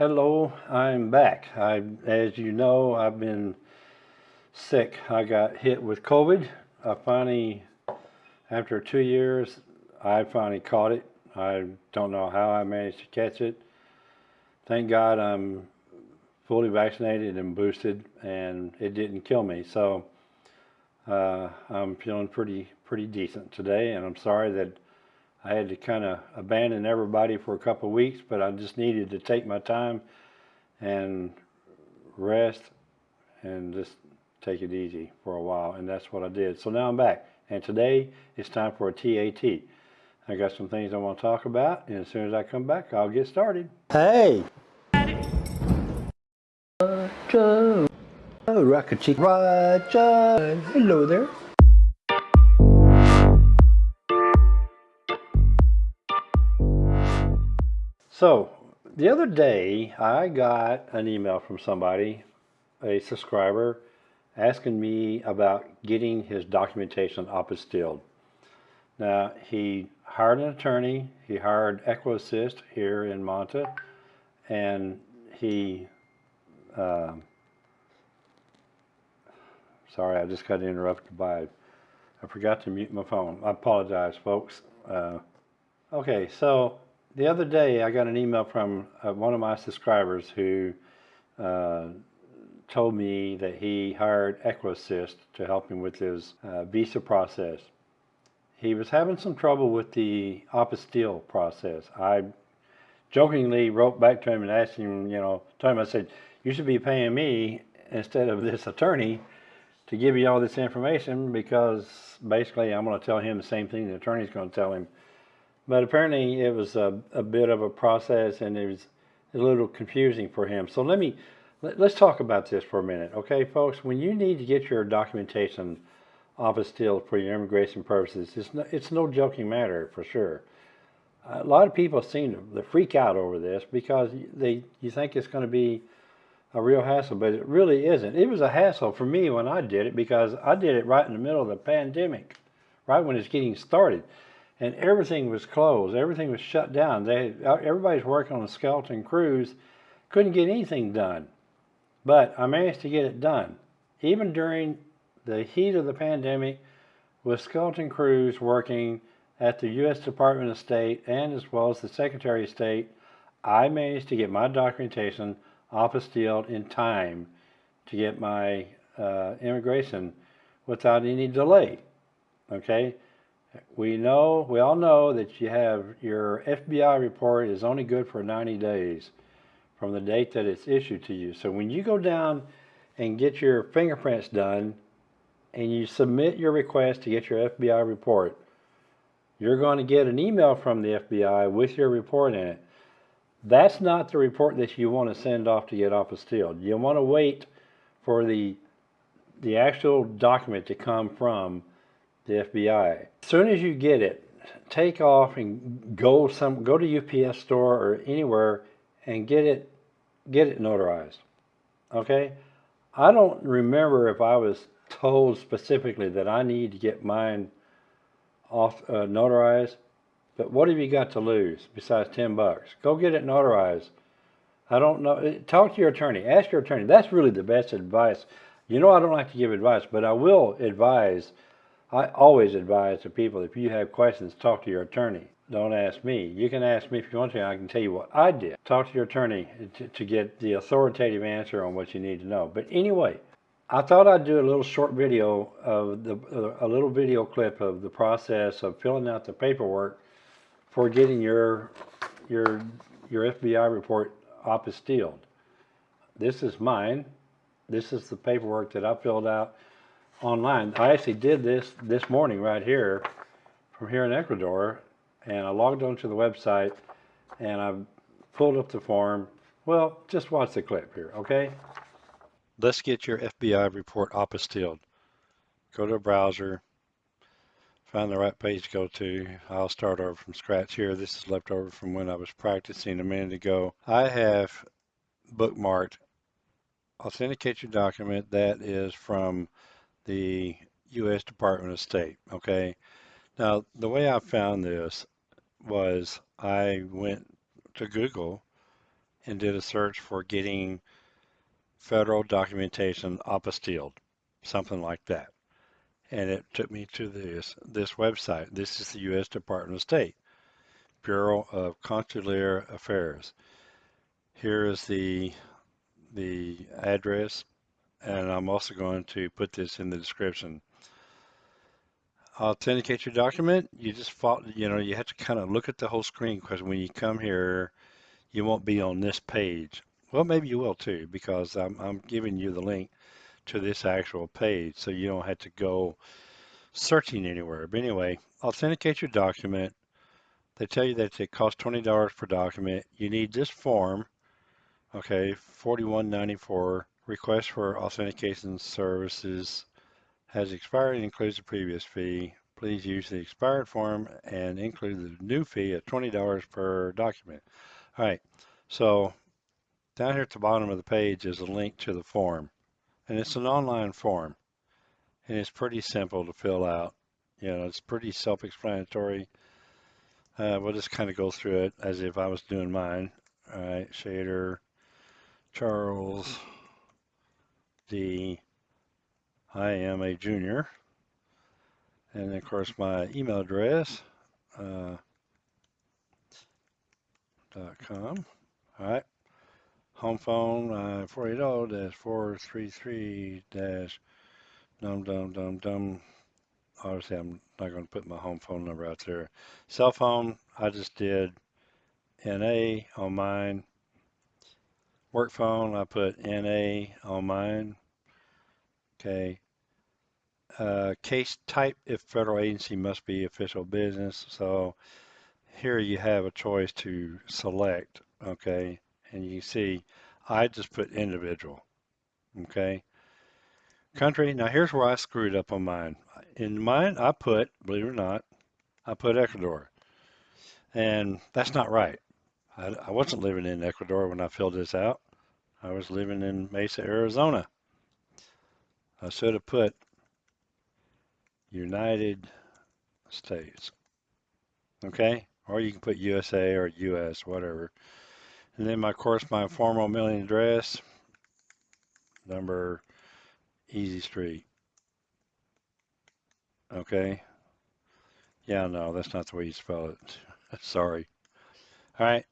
Hello, I'm back. I, as you know, I've been sick. I got hit with COVID. I finally, after two years, I finally caught it. I don't know how I managed to catch it. Thank God I'm fully vaccinated and boosted, and it didn't kill me. So uh, I'm feeling pretty pretty decent today, and I'm sorry that I had to kind of abandon everybody for a couple of weeks, but I just needed to take my time and rest and just take it easy for a while, and that's what I did. So now I'm back, and today it's time for a TAT. I got some things I want to talk about, and as soon as I come back, I'll get started. Hey! Roger! Oh, Rocket Chick Roger! Hello there. So the other day I got an email from somebody, a subscriber, asking me about getting his documentation up apostilled. Now he hired an attorney, he hired EquiAssist here in Manta, and he, uh, sorry I just got interrupted by, I forgot to mute my phone. I apologize folks. Uh, okay, so the other day I got an email from uh, one of my subscribers who uh, told me that he hired EquiAssist to help him with his uh, visa process. He was having some trouble with the apostille process. I jokingly wrote back to him and asked him, you know, told him I said, you should be paying me instead of this attorney to give you all this information because basically I'm going to tell him the same thing the attorney's going to tell him but apparently it was a, a bit of a process and it was a little confusing for him. So let me, let, us talk about this for a minute. Okay, folks, when you need to get your documentation apostilled for your immigration purposes, it's no, it's no joking matter for sure. A lot of people seem to freak out over this because they you think it's going to be a real hassle, but it really isn't. It was a hassle for me when I did it because I did it right in the middle of the pandemic, right when it's getting started and everything was closed. Everything was shut down. They everybody's working on a skeleton crews, couldn't get anything done. But I managed to get it done, even during the heat of the pandemic, with skeleton crews working at the U.S. Department of State and as well as the Secretary of State. I managed to get my documentation apostilled in time to get my uh, immigration without any delay. Okay. We know, we all know that you have your FBI report is only good for 90 days from the date that it's issued to you. So when you go down and get your fingerprints done and you submit your request to get your FBI report, you're going to get an email from the FBI with your report in it. That's not the report that you want to send off to get apostilled. You want to wait for the the actual document to come from the FBI. As soon as you get it, take off and go some go to UPS store or anywhere and get it get it notarized. Okay? I don't remember if I was told specifically that I need to get mine off uh, notarized, but what have you got to lose besides 10 bucks? Go get it notarized. I don't know. Talk to your attorney. Ask your attorney. That's really the best advice. You know I don't like to give advice, but I will advise I always advise the people if you have questions, talk to your attorney. Don't ask me. You can ask me if you want to. I can tell you what I did. Talk to your attorney to, to get the authoritative answer on what you need to know. But anyway, I thought I'd do a little short video of the a little video clip of the process of filling out the paperwork for getting your your your FBI report apostilled. This is mine. This is the paperwork that I filled out online. I actually did this this morning right here from here in Ecuador and I logged onto the website and I pulled up the form. Well, just watch the clip here, okay? Let's get your FBI report apostilled. Go to a browser, find the right page to go to. I'll start over from scratch here. This is left over from when I was practicing a minute ago. I have bookmarked authenticate your document that is from the U.S. Department of State. Okay. Now, the way I found this was I went to Google and did a search for getting federal documentation apostilled, something like that. And it took me to this, this website. This is the U.S. Department of State, Bureau of Consular Affairs. Here is the, the address, and I'm also going to put this in the description authenticate your document, you just follow, you know, you have to kind of look at the whole screen because when you come here, you won't be on this page. Well, maybe you will too, because I'm, I'm giving you the link to this actual page, so you don't have to go searching anywhere. But anyway, authenticate your document. They tell you that it costs $20 per document. You need this form, okay, 4194, request for authentication services has expired and includes the previous fee. Please use the expired form and include the new fee of $20 per document. All right, so down here at the bottom of the page is a link to the form. And it's an online form. And it's pretty simple to fill out. You know, it's pretty self-explanatory. Uh, we'll just kind of go through it as if I was doing mine. All right, Shader, Charles, D, I am a junior. And of course, my email address, uh, .com. All right. Home phone, uh, 480-433- dash dum dum dum dum. Obviously, I'm not going to put my home phone number out there. Cell phone, I just did NA on mine. Work phone, I put NA on mine. Okay. Uh, case type if federal agency must be official business. So here you have a choice to select. Okay. And you see, I just put individual. Okay. Country. Now here's where I screwed up on mine. In mine, I put, believe it or not, I put Ecuador. And that's not right. I, I wasn't living in Ecuador when I filled this out. I was living in Mesa, Arizona. I should have put United States. Okay? Or you can put USA or US, whatever. And then, my, of course, my formal mailing address, number Easy Street. Okay? Yeah, no, that's not the way you spell it. Sorry. All right.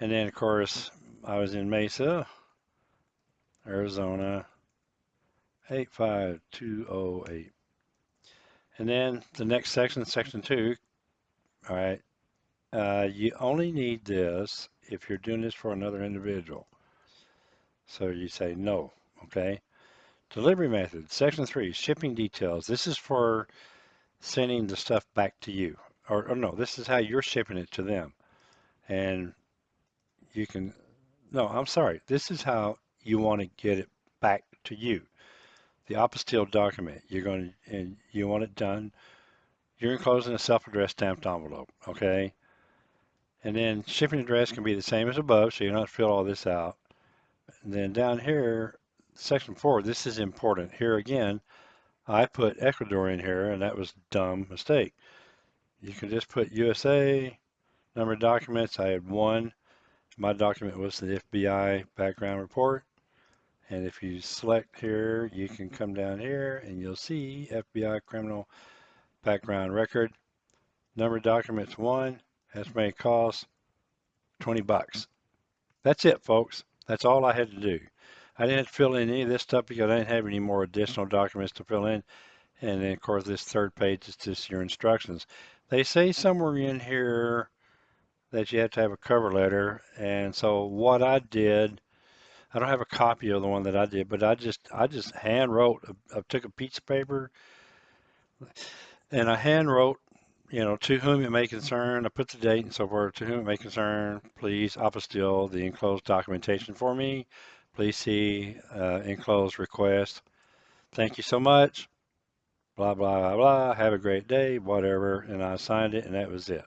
And then, of course, I was in Mesa, Arizona, 85208. And then the next section, section two, all right, uh, you only need this if you're doing this for another individual. So you say no, okay? Delivery method, section three, shipping details. This is for sending the stuff back to you. Or, or no, this is how you're shipping it to them. And you can, no, I'm sorry. This is how you want to get it back to you the apostille document. You're going to, and you want it done. You're enclosing a self-addressed stamped envelope, okay? And then shipping address can be the same as above, so you don't fill all this out. And then down here, section four, this is important. Here again, I put Ecuador in here, and that was dumb mistake. You can just put USA, number of documents. I had one. My document was the FBI background report. And if you select here, you can come down here and you'll see FBI criminal background record. Number of documents one, estimated cost 20 bucks. That's it, folks. That's all I had to do. I didn't fill in any of this stuff because I didn't have any more additional documents to fill in. And then, of course, this third page is just your instructions. They say somewhere in here that you have to have a cover letter. And so what I did I don't have a copy of the one that I did, but I just I just hand wrote. I took a piece of paper and I hand wrote, you know, to whom it may concern. I put the date and so forth. To whom it may concern, please apostille the enclosed documentation for me. Please see uh, enclosed request. Thank you so much. Blah blah blah blah. Have a great day. Whatever. And I signed it, and that was it.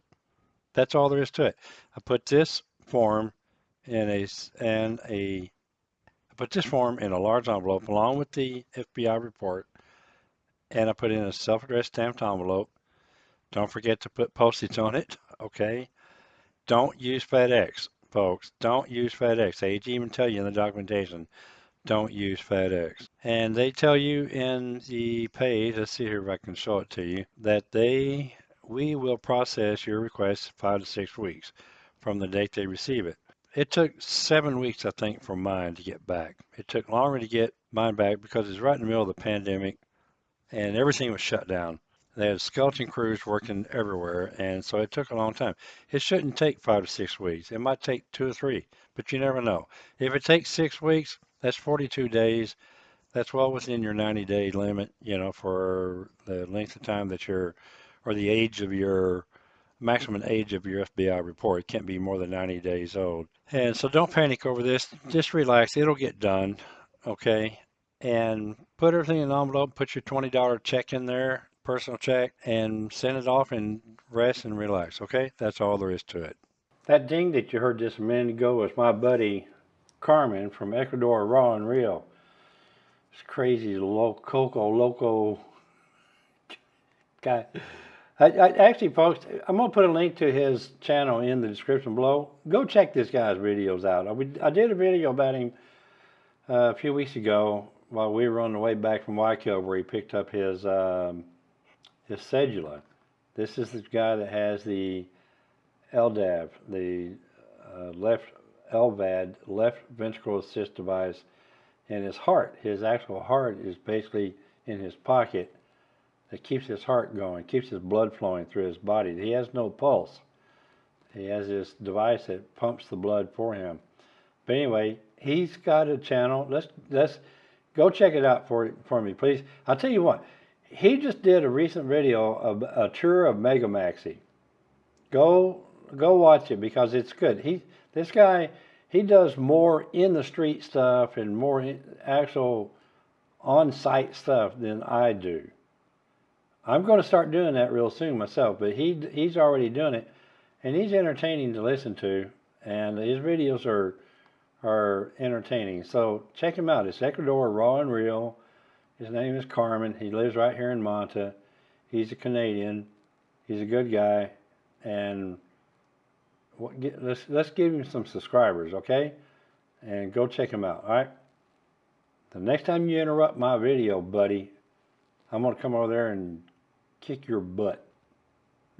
That's all there is to it. I put this form in a and a put this form in a large envelope along with the FBI report, and I put in a self-addressed stamped envelope. Don't forget to put postage on it, okay? Don't use FedEx. folks, don't use FedEx. They even tell you in the documentation, don't use FedEx. And they tell you in the page, let's see here if I can show it to you, that they we will process your request five to six weeks from the date they receive it. It took seven weeks, I think, for mine to get back. It took longer to get mine back because it's right in the middle of the pandemic and everything was shut down. They had skeleton crews working everywhere, and so it took a long time. It shouldn't take five to six weeks. It might take two or three, but you never know. If it takes six weeks, that's 42 days. That's well within your 90 day limit, you know, for the length of time that you're, or the age of your, maximum age of your FBI report. It can't be more than 90 days old. And so don't panic over this. Just relax. It'll get done. Okay. And put everything in an envelope, put your $20 check in there, personal check, and send it off and rest and relax. Okay. That's all there is to it. That ding that you heard just a minute ago was my buddy Carmen from Ecuador Raw and Real. It's crazy, loco, Coco Loco guy. I, I, actually, folks, I'm going to put a link to his channel in the description below. Go check this guy's videos out. I, I did a video about him uh, a few weeks ago while we were on the way back from Waikio where he picked up his, um, his cedula. This is the guy that has the LDAV, the uh, left LVAD, left ventricular assist device, and his heart. His actual heart is basically in his pocket that keeps his heart going, keeps his blood flowing through his body. He has no pulse. He has this device that pumps the blood for him. But anyway, he's got a channel. Let's let's go check it out for for me, please. I'll tell you what. He just did a recent video of a tour of Megamaxi. Go go watch it because it's good. He this guy he does more in the street stuff and more actual on-site stuff than I do. I'm going to start doing that real soon myself, but he he's already doing it, and he's entertaining to listen to, and his videos are are entertaining. So check him out. It's Ecuador Raw and Real. His name is Carmen. He lives right here in Manta. He's a Canadian. He's a good guy, and what, get, let's let's give him some subscribers, okay? And go check him out. All right. The next time you interrupt my video, buddy, I'm gonna come over there and kick your butt.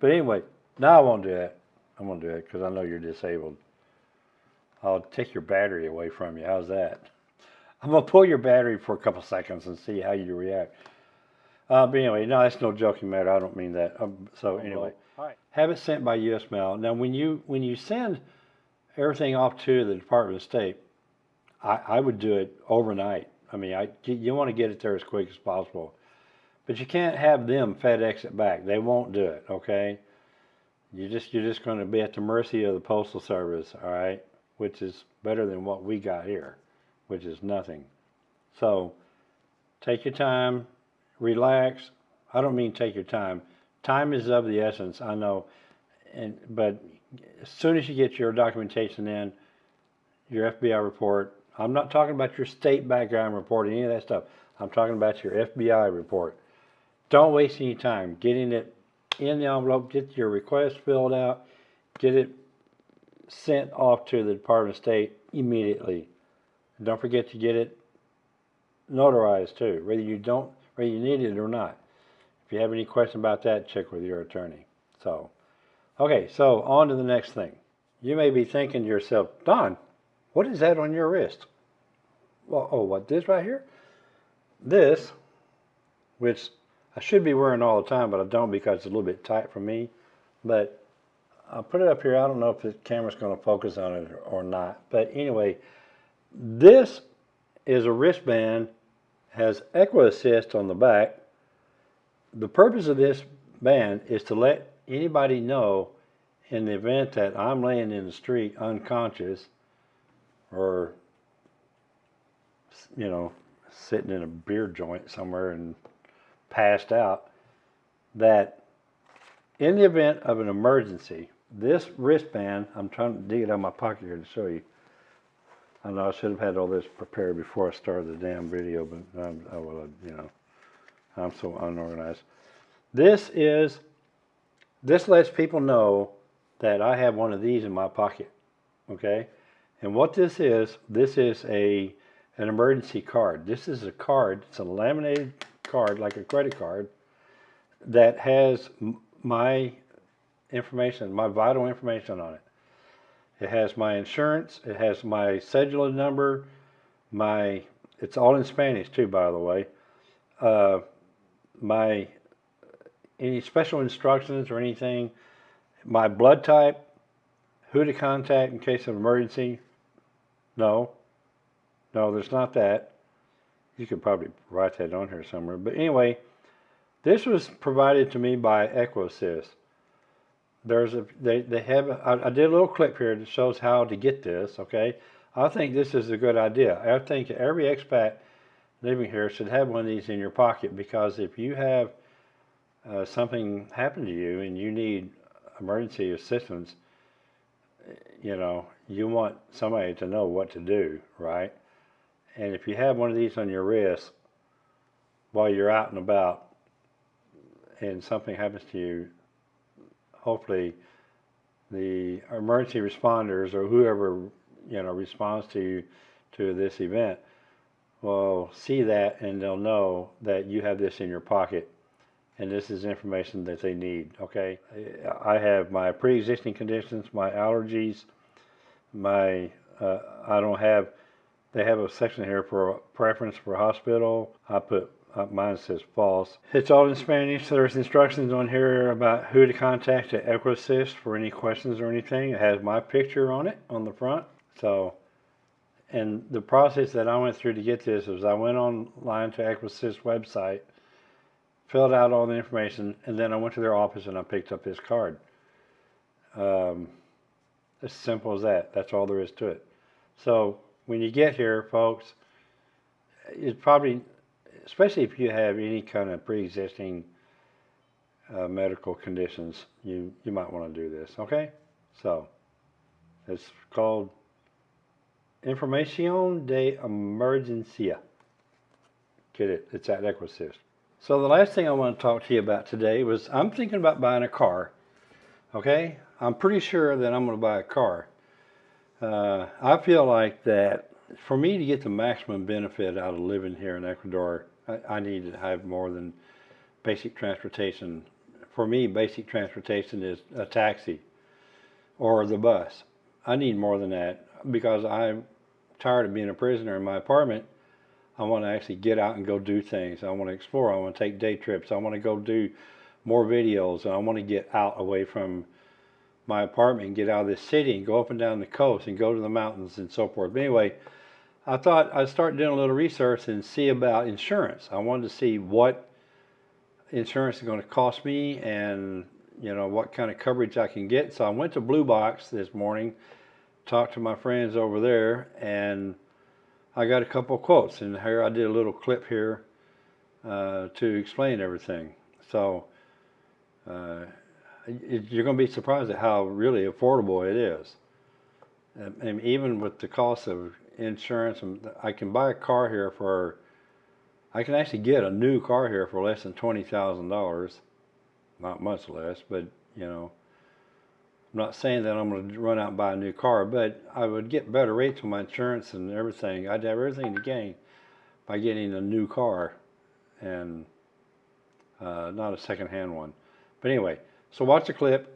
but anyway, now I won't do that. I won't do that because I know you're disabled. I'll take your battery away from you. How's that? I'm going to pull your battery for a couple seconds and see how you react. Uh, but anyway, no, that's no joking matter. I don't mean that. Um, so anyway, have it sent by U.S. mail. Now, when you when you send everything off to the Department of State, I, I would do it overnight. I mean, I, you want to get it there as quick as possible. But you can't have them FedEx it back. They won't do it, okay? You just you're just going to be at the mercy of the postal service, all right? Which is better than what we got here, which is nothing. So, take your time, relax. I don't mean take your time. Time is of the essence, I know. And but as soon as you get your documentation in, your FBI report, I'm not talking about your state background report, or any of that stuff. I'm talking about your FBI report. Don't waste any time getting it in the envelope, get your request filled out, get it sent off to the Department of State immediately. don't forget to get it notarized too, whether you don't, whether you need it or not. If you have any question about that, check with your attorney. So, okay, so on to the next thing. You may be thinking to yourself, Don, what is that on your wrist? Well, oh, what, this right here? This, which I should be wearing all the time, but I don't because it's a little bit tight for me. But I'll put it up here. I don't know if the camera's going to focus on it or not. But anyway, this is a wristband, has EquiAssist on the back. The purpose of this band is to let anybody know in the event that I'm laying in the street unconscious or, you know, sitting in a beer joint somewhere and passed out that in the event of an emergency, this wristband, I'm trying to dig it out of my pocket here to show you. I know I should have had all this prepared before I started the damn video, but I'm, oh, well, you know, I'm so unorganized. This is, this lets people know that I have one of these in my pocket. Okay? And what this is, this is a an emergency card. This is a card, it's a laminated card like a credit card that has my information, my vital information on it. It has my insurance, it has my cedula number, my it's all in Spanish too, by the way. Uh, my any special instructions or anything, my blood type, who to contact in case of emergency. No, no, there's not that. You could probably write that on here somewhere. But anyway, this was provided to me by EquiAssist. There's a they they have I, I did a little clip here that shows how to get this. Okay, I think this is a good idea. I think every expat living here should have one of these in your pocket because if you have uh, something happen to you and you need emergency assistance, you know, you want somebody to know what to do, right? And if you have one of these on your wrist while you're out and about and something happens to you, hopefully the emergency responders or whoever you know responds to you to this event will see that and they'll know that you have this in your pocket and this is information that they need okay? I have my pre-existing conditions my allergies my uh, i don't have they have a section here for preference for hospital i put uh, mine says false. It's all in Spanish. There's instructions on here about who to contact at EquiAssist for any questions or anything. It has my picture on it on the front. So, and the process that I went through to get this was I went online to EquiAssist website, filled out all the information, and then I went to their office and I picked up this card. Um, as simple as that. That's all there is to it. So when you get here, folks, it's probably especially if you have any kind of pre-existing uh, medical conditions, you, you might want to do this, okay? So, it's called Información de Emergencia. Get it? It's at EquiAssist. So the last thing I want to talk to you about today was I'm thinking about buying a car, okay? I'm pretty sure that I'm going to buy a car. Uh, I feel like that for me to get the maximum benefit out of living here in Ecuador, I, I need to have more than basic transportation. For me, basic transportation is a taxi or the bus. I need more than that because I'm tired of being a prisoner in my apartment. I want to actually get out and go do things. I want to explore. I want to take day trips. I want to go do more videos. I want to get out away from my apartment and get out of this city and go up and down the coast and go to the mountains and so forth. But anyway, I thought I'd start doing a little research and see about insurance. I wanted to see what insurance is going to cost me and you know what kind of coverage I can get. So I went to Blue Box this morning, talked to my friends over there, and I got a couple quotes. And here I did a little clip here uh, to explain everything. So uh, you're going to be surprised at how really affordable it is. And, even with the cost of insurance. I can buy a car here for, I can actually get a new car here for less than $20,000. Not much less, but you know, I'm not saying that I'm going to run out and buy a new car, but I would get better rates on my insurance and everything. I'd have everything to gain by getting a new car and uh, not a second-hand one. But anyway, so watch the clip,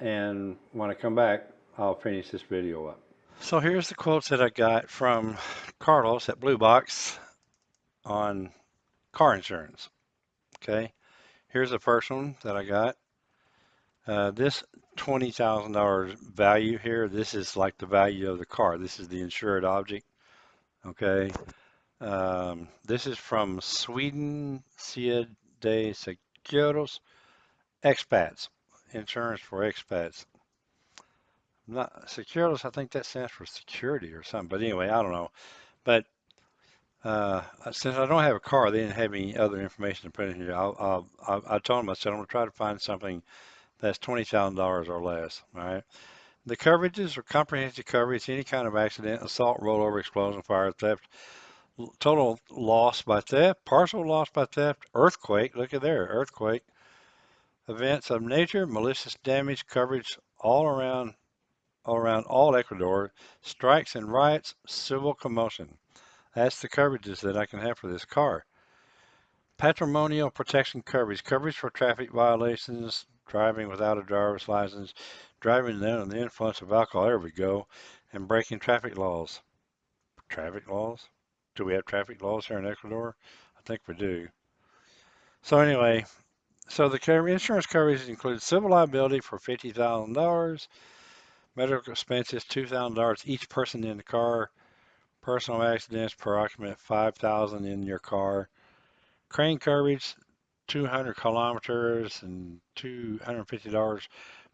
and when I come back, I'll finish this video up. So here's the quotes that I got from Carlos at Blue Box on car insurance. Okay, here's the first one that I got. Uh, this $20,000 value here, this is like the value of the car. This is the insured object. Okay, um, this is from Sweaden Cia de Seguros Expats, insurance for expats not Securus, I think that stands for security or something. But anyway, I don't know. But uh, since I don't have a car, they didn't have any other information to put in here. I'll, I'll, I told them, I said, I'm to try to find something that's $20,000 or less. All right. The coverages are comprehensive coverage, any kind of accident, assault, rollover, explosion, fire, theft, total loss by theft, partial loss by theft, earthquake, look at there, earthquake, events of nature, malicious damage, coverage all around all around all Ecuador, strikes and riots, civil commotion. That's the coverages that I can have for this car. Patrimonial protection coverage, coverage for traffic violations, driving without a driver's license, driving under the influence of alcohol, there we go, and breaking traffic laws. Traffic laws? Do we have traffic laws here in Ecuador? I think we do. So anyway, so the insurance coverage includes civil liability for $50,000, medical expenses $2,000 each person in the car, personal accidents per occupant 5,000 in your car, crane coverage 200 kilometers and $250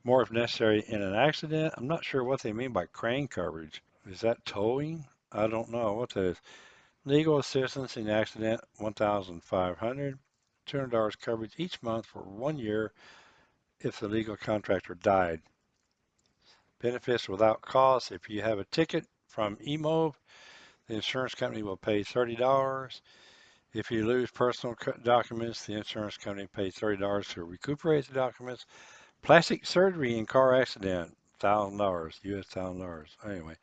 more if necessary in an accident. I'm not sure what they mean by crane coverage. Is that towing? I don't know what that is. Legal assistance in accident 1,500. $200 coverage each month for one year if the legal contractor died. Benefits without cost. If you have a ticket from EMOV, the insurance company will pay $30. If you lose personal documents, the insurance company pays $30 to recuperate the documents. Plastic surgery in car accident, $1,000, US $1,000. Anyway,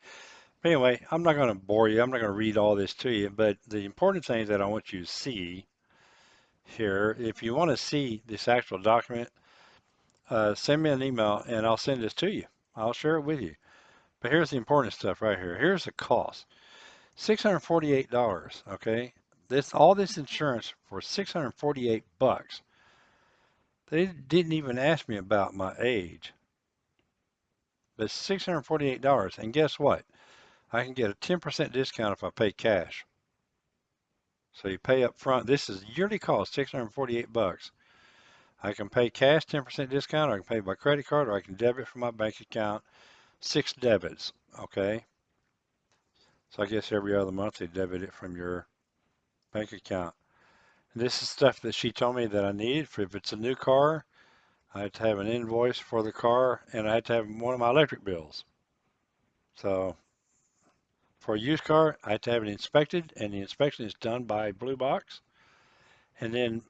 anyway, I'm not going to bore you. I'm not going to read all this to you, but the important things that I want you to see here, if you want to see this actual document, uh, send me an email and I'll send this to you. I'll share it with you. But here's the important stuff right here. Here's the cost. $648, okay? This all this insurance for 648 bucks. They didn't even ask me about my age. But $648 and guess what? I can get a 10% discount if I pay cash. So you pay up front. This is yearly cost, 648 bucks. I can pay cash 10% discount, or I can pay by credit card, or I can debit from my bank account. Six debits, okay? So I guess every other month they debit it from your bank account. And this is stuff that she told me that I needed. For if it's a new car, I had to have an invoice for the car, and I had to have one of my electric bills. So for a used car, I have to have it inspected, and the inspection is done by Blue Box. And then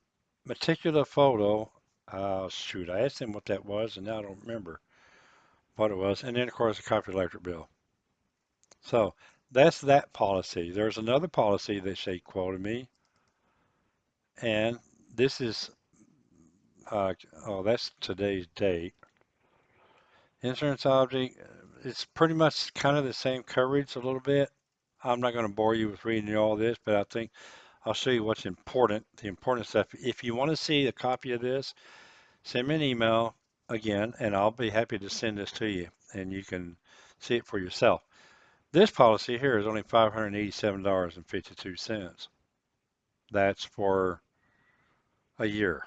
meticular photo, uh, shoot, I asked them what that was, and now I don't remember what it was. And then, of course, a copy electric bill. So that's that policy. There's another policy that she quoted me, and this is, uh, oh, that's today's date. Insurance object, it's pretty much kind of the same coverage a little bit. I'm not going to bore you with reading all this, but I think I'll show you what's important, the important stuff. If you want to see a copy of this, send me an email again, and I'll be happy to send this to you, and you can see it for yourself. This policy here is only $587.52. That's for a year.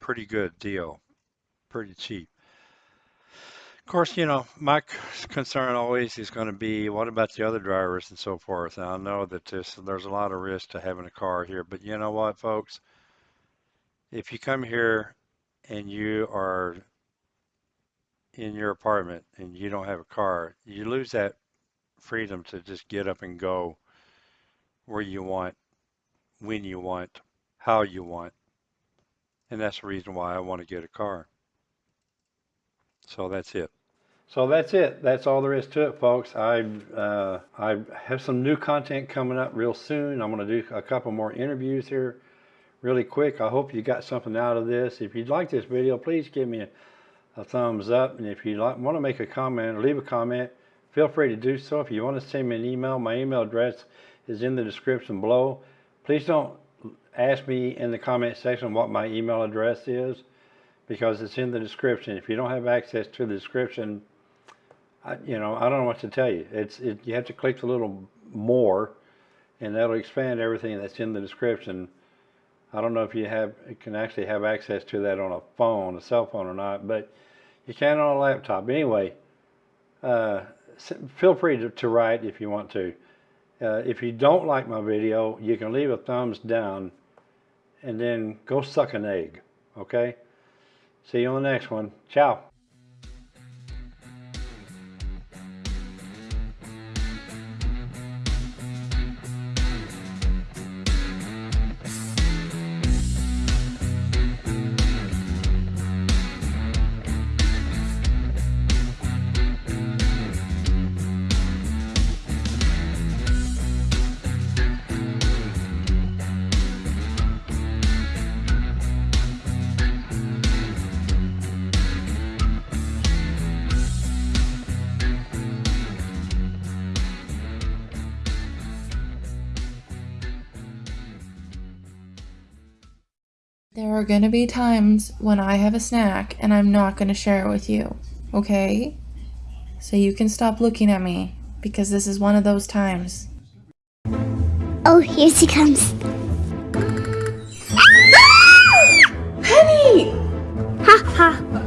Pretty good deal. Pretty cheap. Course, you know, my concern always is going to be what about the other drivers and so forth. And I know that this, there's a lot of risk to having a car here, but you know what, folks? If you come here and you are in your apartment and you don't have a car, you lose that freedom to just get up and go where you want, when you want, how you want. And that's the reason why I want to get a car. So that's it. So that's it. That's all there is to it, folks. I uh, I have some new content coming up real soon. I'm going to do a couple more interviews here really quick. I hope you got something out of this. If you'd like this video, please give me a, a thumbs up. And if you like, want to make a comment or leave a comment, feel free to do so. If you want to send me an email, my email address is in the description below. Please don't ask me in the comment section what my email address is because it's in the description. If you don't have access to the description, I, you know, I don't know what to tell you. It's it, you have to click a little more, and that'll expand everything that's in the description. I don't know if you have can actually have access to that on a phone, a cell phone or not, but you can on a laptop. Anyway, uh, feel free to, to, write if you want to. Uh, if you don't like my video, you can leave a thumbs down and then go suck an egg. Okay? See you on the next one. Ciao. There are gonna be times when I have a snack and I'm not gonna share it with you, okay? So you can stop looking at me because this is one of those times. Oh, here she comes. Ah! Penny! Ha ha.